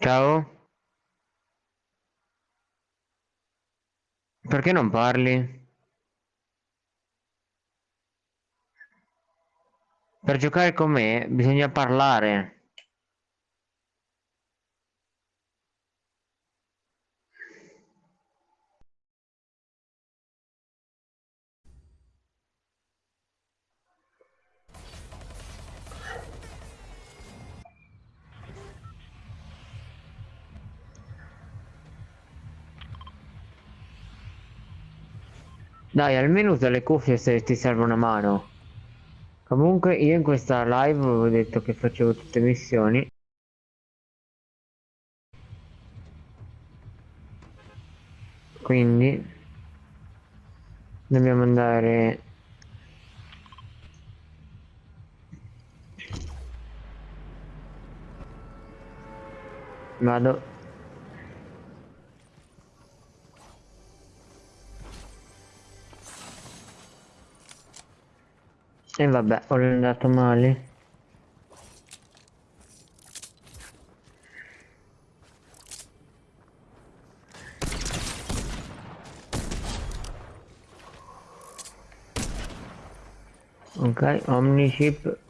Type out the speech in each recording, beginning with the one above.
Ciao? Perché non parli? Per giocare con me bisogna parlare. Dai, almeno usa le cuffie se ti serve una mano. Comunque io in questa live avevo detto che facevo tutte missioni. Quindi dobbiamo andare Vado E vabbè, ho andato male. Ok, Omnichip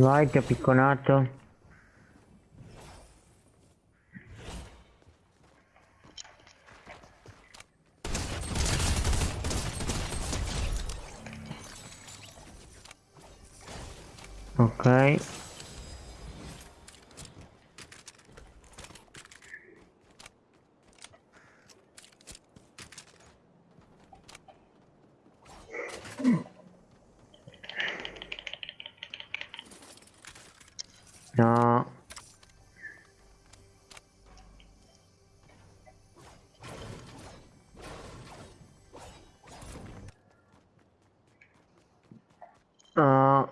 Vai, ti picconato. Ok. No. No.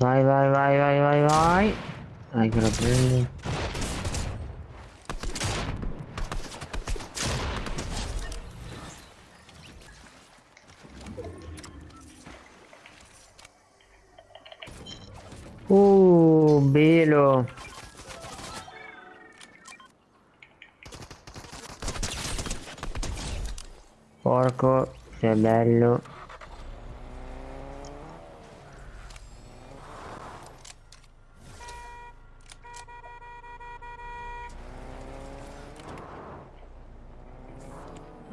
Vai, vai, vai, vai, vai, vai. Che lo prendi. Uh, bello. Porco, sei bello.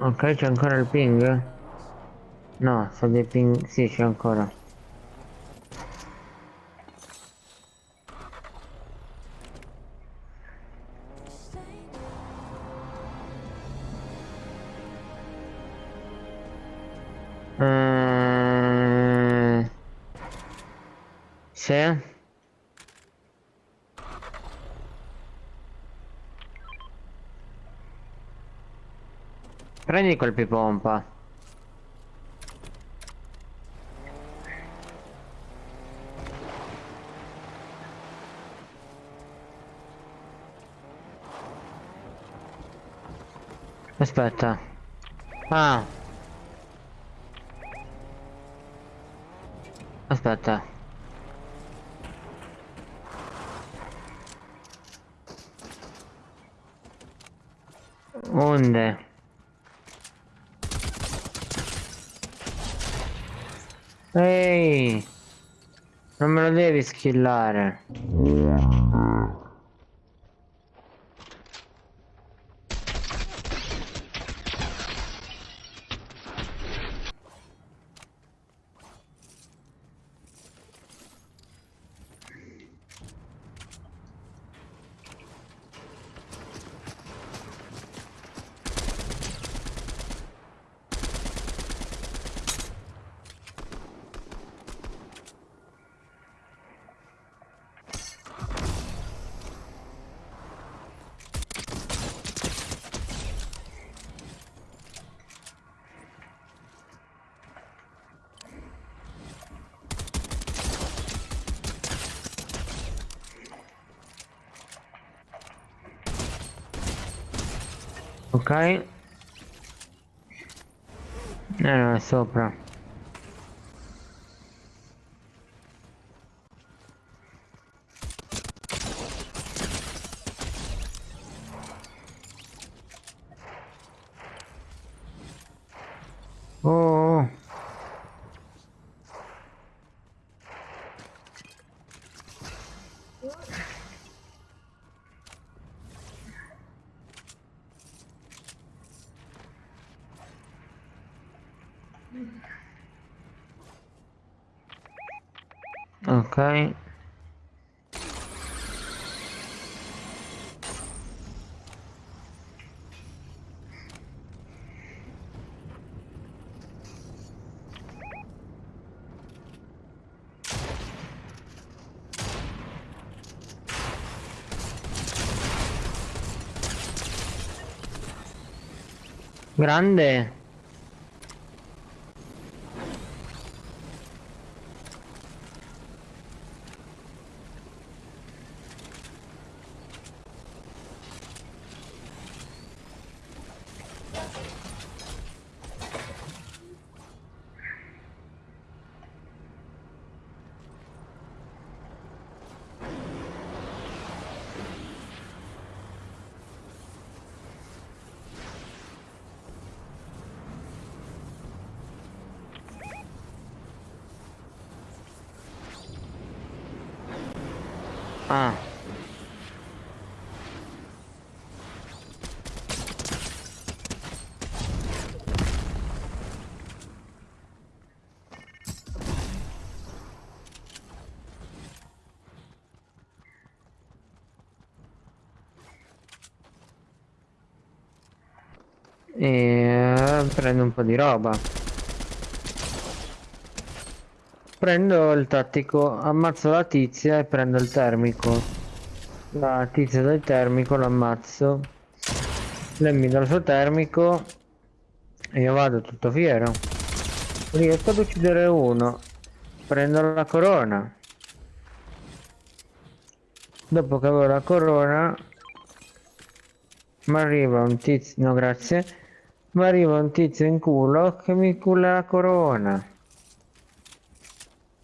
Ok, c'è ancora il ping? No, sta dei ping... Sì, c'è ancora. Ehm... Sì? Prendi colpi pompa. Aspetta. Ah. Aspetta. Onde? Ehi! Non me lo devi skillare. Ok. Eh no, è sopra. Oh. Ok. Grande. Ah. E eh, prendo un po' di roba. Prendo il tattico, ammazzo la tizia e prendo il termico. La tizia del termico l'ammazzo. Lei mi dà il suo termico e io vado tutto fiero. Riesco ad uccidere uno. Prendo la corona. Dopo che avevo la corona mi arriva un tizio, no grazie, mi arriva un tizio in culo che mi culla la corona.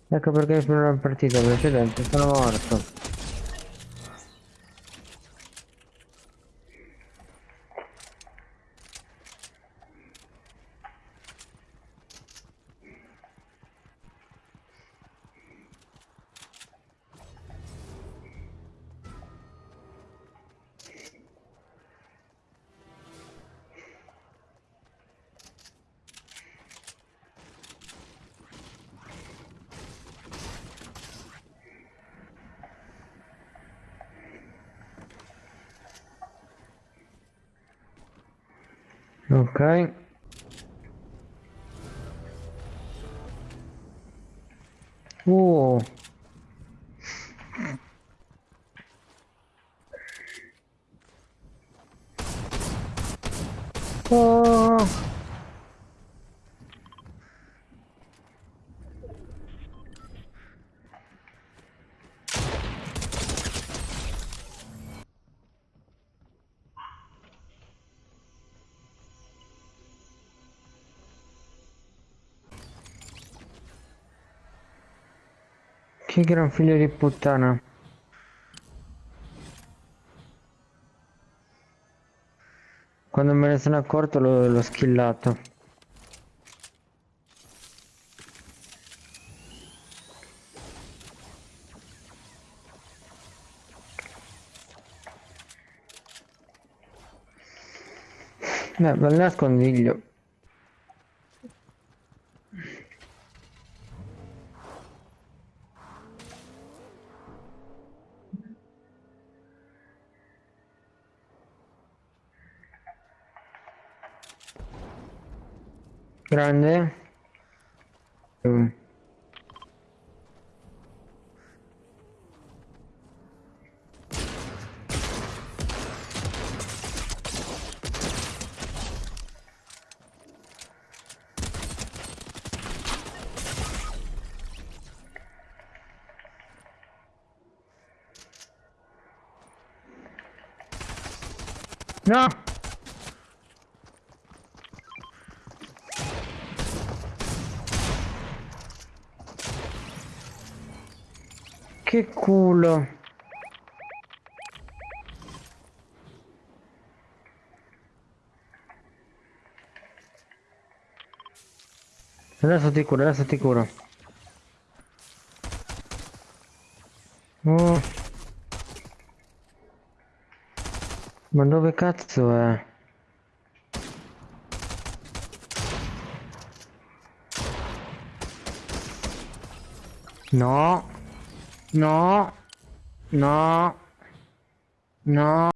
Ecco perché nella partita precedente sono morto. Ok. Uh. Oh. Che gran figlio di puttana. Quando me ne sono accorto l'ho skillato. Beh, bel nascondiglio. Grande. Mm. No! Che culo. Adesso ti curo, adesso ti curo. Oh. Ma dove cazzo è? No. No. No. No.